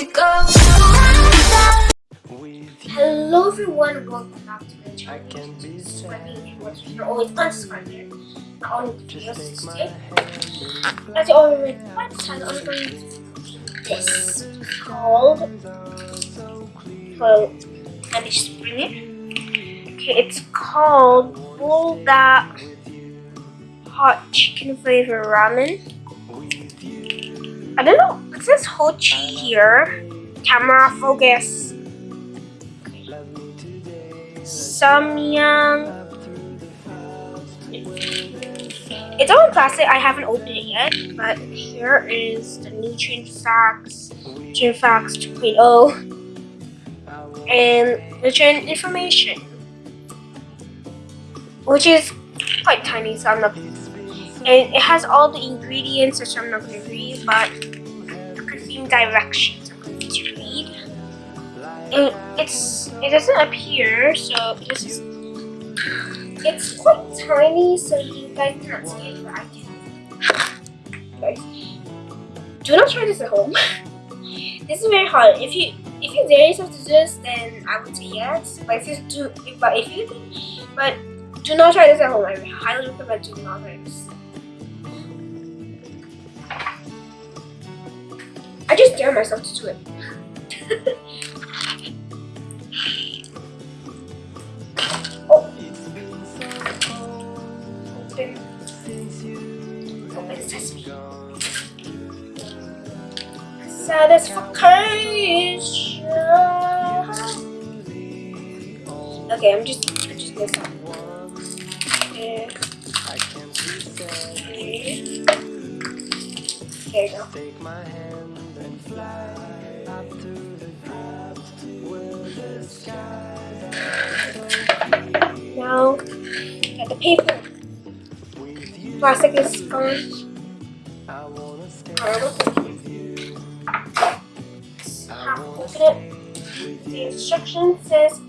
go. Hello everyone, welcome back to my channel. Subscribe if you want to you're always unsubscribed here. Not only videos today. As you already read the title, I'm going to this called well let me just bring it. Okay, it's called Buldak Hot Chicken Flavor Ramen. I don't know. It says Hochi here. Camera focus. Samyang. It's all in plastic. I haven't opened it yet, but here is the new nutrient facts, nutrient facts 2.0, and nutrient information, which is quite tiny, so I'm not. And it has all the ingredients, which I'm not going to read, but consume directions I'm going to read. And it's it doesn't appear, so this is it's quite tiny, so you guys cannot see it, but I can. Guys, do not try this at home. this is very hard. If you if you dare yourself to do this, then I would say yes. But if you do, but if you, but do not try this at home. I highly recommend do not try this. I just dare myself to do it. oh. Okay, I'm just, I'm just. Okay. There you go. Now, get the paper. Plastic is gone. Alright, ah, open it. The instruction says,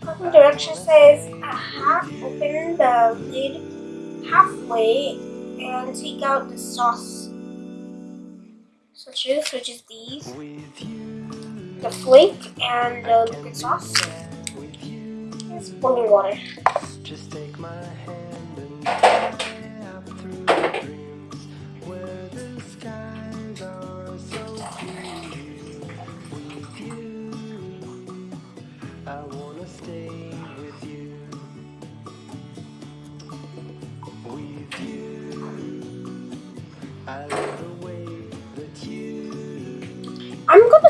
the direction says, half open the lid halfway and take out the sauce switches, which is these, the flake and the liquid sauce. Boiling water. Just take my hand and through the dreams where the skies are so with you. I wanna stay with you. With you. I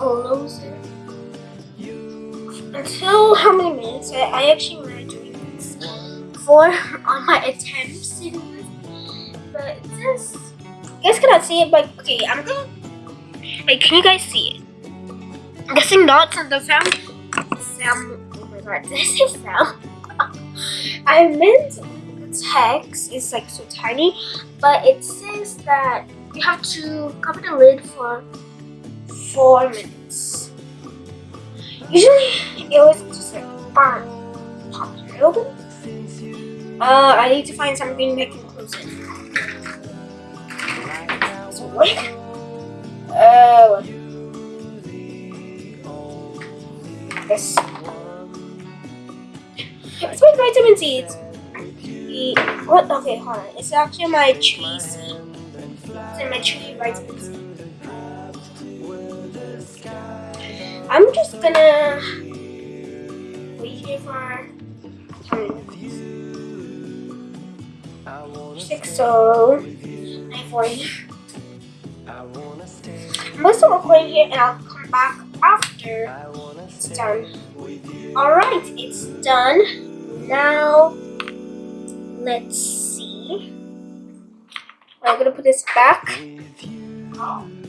it until how many minutes? I, I actually want to do this for on my attempts in but it. Says you guys cannot see it but okay I'm gonna like can you guys see it? I'm guessing not on the sound sound oh my god did I say sound. I meant the text is like so tiny but it says that you have to cover the lid for four minutes. Usually, it was just like bam, pop it open. Uh, I need to find something that can close it. Work? Uh, this. It's my vitamin C. It's the what? Okay, hold on. It's actually my tree seed. It's in my tree vitamin C. I'm just gonna wait here for 10 minutes. Six so nine forty. I'm start recording here and I'll come back after it's done. Alright, it's done. Now let's see. I'm gonna put this back. Oh.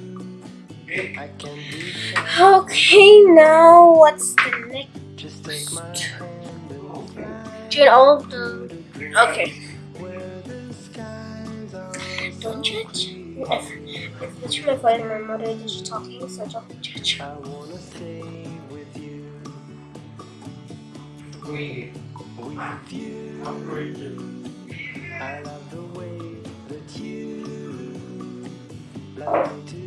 Okay, now what's the next? Get all of the. Okay. Don't judge. If, if it's my father and my mother that you're talking, so don't judge. I wanna stay with you, We with you. I love the way that you love me today.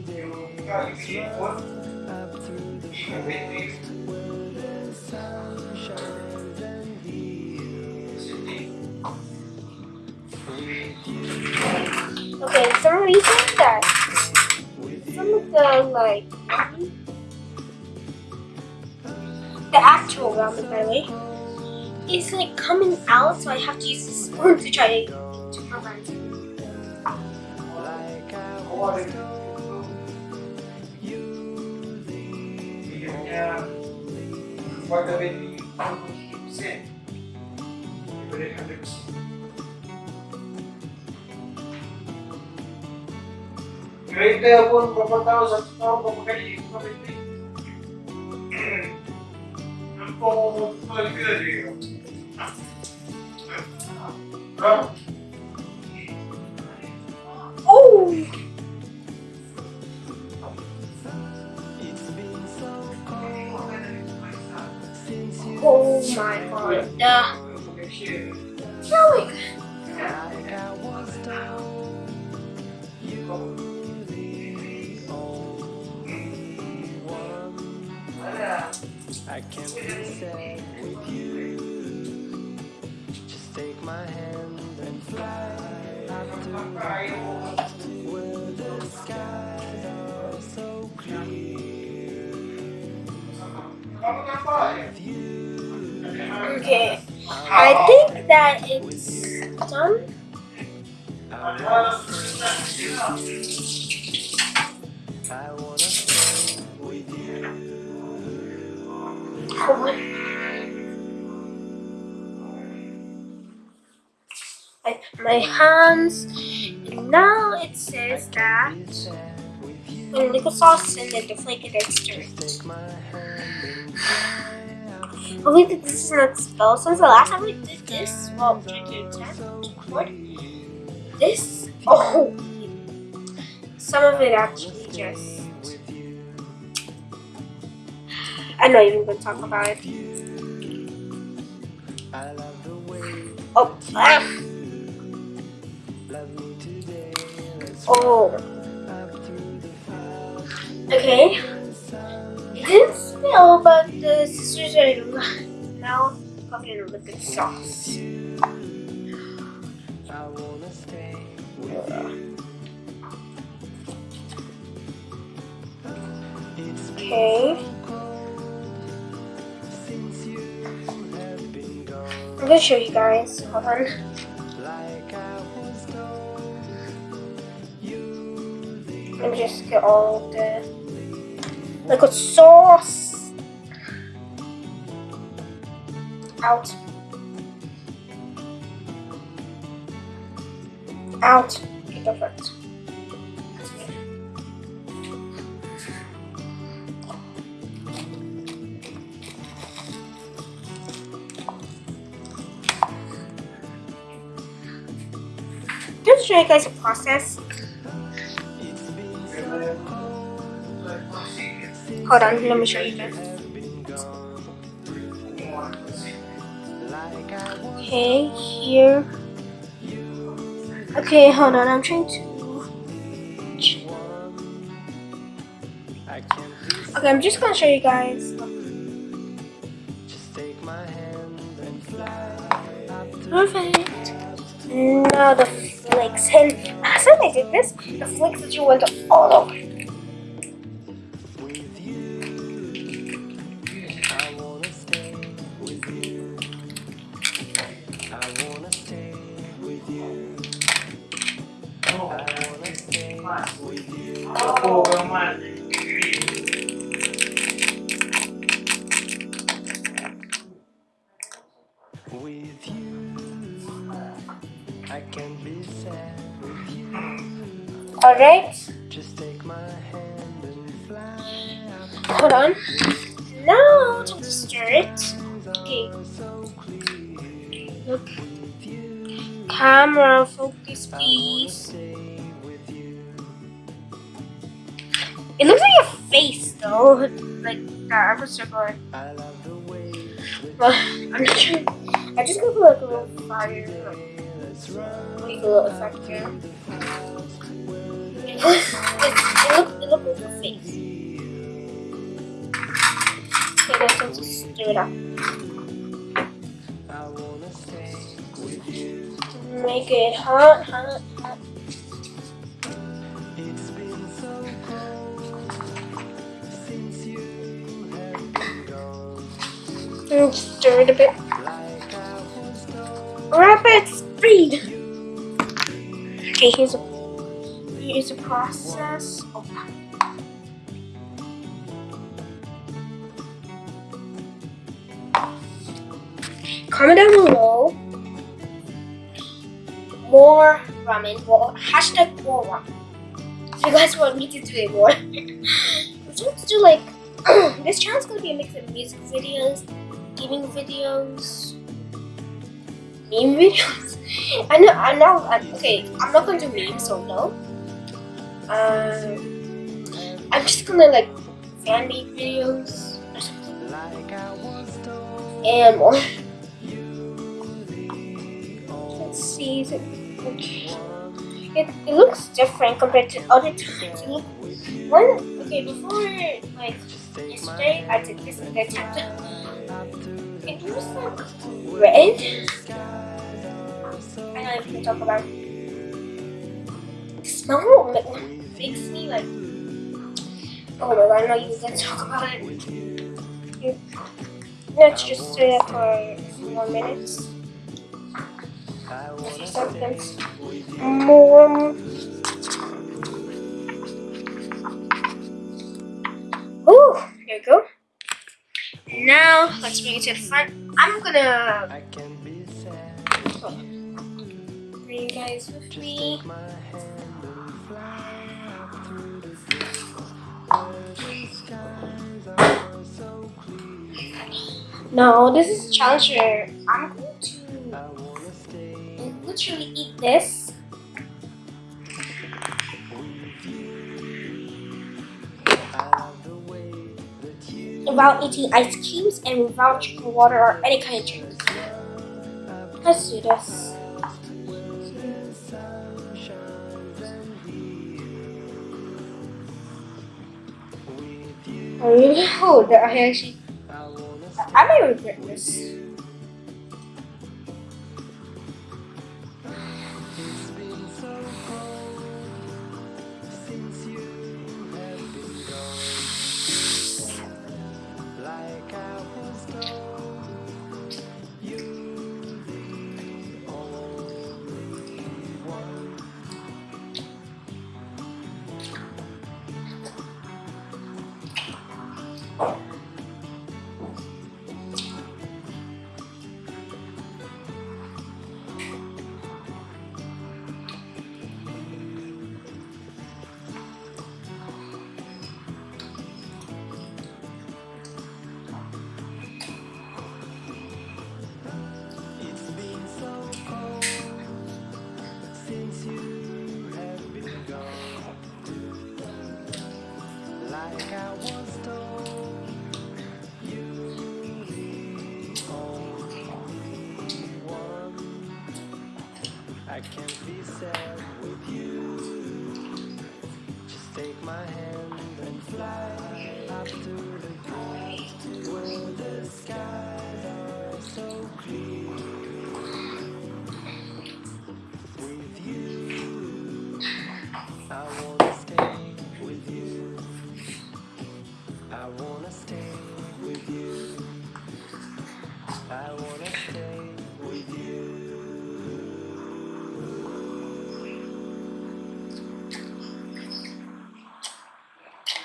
Okay, some reason that some of the like the actual ramen, by the way, is like coming out, so I have to use the spoon to try to prevent it. tenha pode haver um pouquinho de sempre. Poderia fazer assim. Great upon properties of property property. Como poderia? Oh! Oh my god. The my I was told. You the only one. I can't be sad with you. Just take my hand and fly up to where the skies are so clear. With you. Okay. I think that it's done. I. Oh my. Hands. Now it says that when liquid sauce and then the then it. Believe that this is not spelled. Since the last time we did this, well, attempt to record this. Oh, some of it actually just. I'm not even going to talk about it. I Oh, ah, oh. Okay. It didn't but the sisters are now cooking a liquid sauce. I wanna with Okay. I'm gonna show you guys. Hold on. The Let me just get all the liquid sauce out. Out. Perfect. Just show you guys the process. Hold on, let me show you guys. Okay, here. Okay, hold on. I'm trying to. Okay, I'm just gonna show you guys. Perfect. Now the flakes, and as I did this, the flakes that you went all over. With you. With you. I can be sad with you. All right. Just take my hand and fly hold on. Now time to stir it. Okay. Look. Camera focus, please. It looks like a face though, like that. I'm circle. But I'm not sure. I just gonna put like a little fire, like a little effect here. It looks, it, look, it looks like a face. Okay, then time to stir it up. Make it hot, hot, Stir it a bit. I Rabbits breed. Okay, here's a here's a process. Oh. Comment down below. More ramen. Well, hashtag more ramen. If you guys want me to do it more. I'm trying to do like this channel's gonna be a mix of music videos, gaming videos, meme videos. I know, I know. I, okay, I'm not gonna do memes, so no. Um, I'm just gonna like fan made videos or something, and more. Let's see. Is it, it, it looks different compared to other times. It one okay before like yesterday, I did this. It looks like red. I know if you can talk about it. The smell ma- makes me like. Oh my god, I know you can talk about it. Let's just stay there for more minutes. I A few wanna seconds. More. Now let's bring it to front. I'm gonna I can be sad. bring you guys with me. My hand and fly up through the breeze. Where skies are so clear. No, this is Challenger. I'm going to I wanna stay literally eat this. Without eating ice cubes and without drinking water or any kind of drink. Let's do this. I really hope that I actually. I might regret this.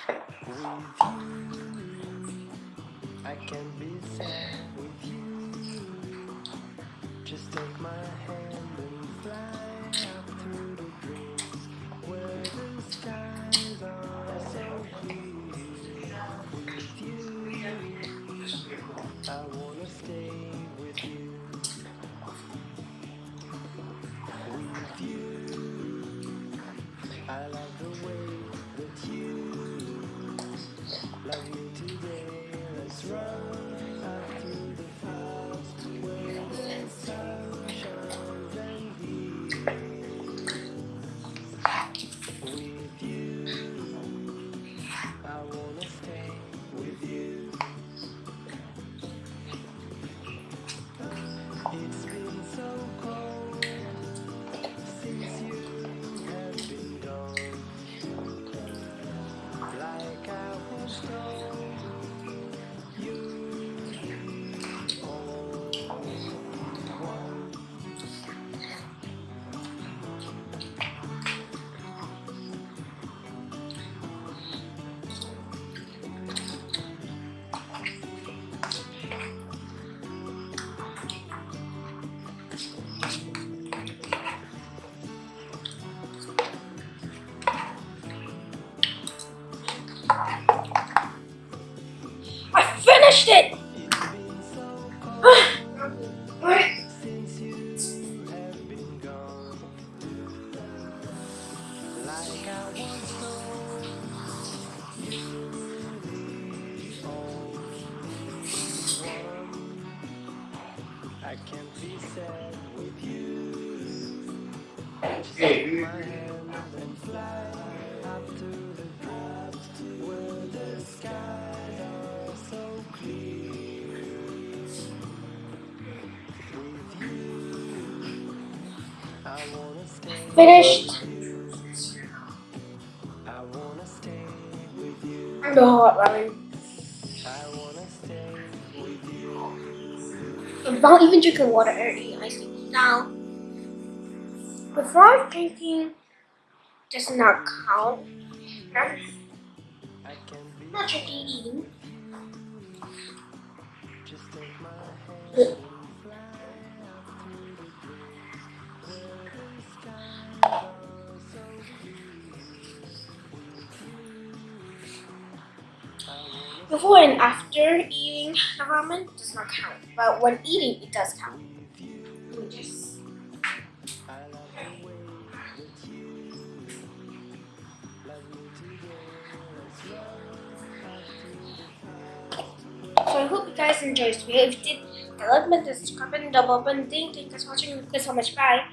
I can be sad with you. Just take my hand and fly up through the dreams where the skies are so blue. With you, I wanna stay. Like I once told you, the only one. I can't be sad with you. Just take my hand and fly up to the clouds where the skies are so clear. With you, I wanna stay. Finished. With you. I'm not even drinking water or eating ice. Now, before drinking does not count. I'm not drinking eating. just Before and after eating the ramen does not count, but when eating it does count. So I hope you guys enjoyed this video. If you did, like button, subscribe and double button, thank you guys for watching. Thank you so much. Bye.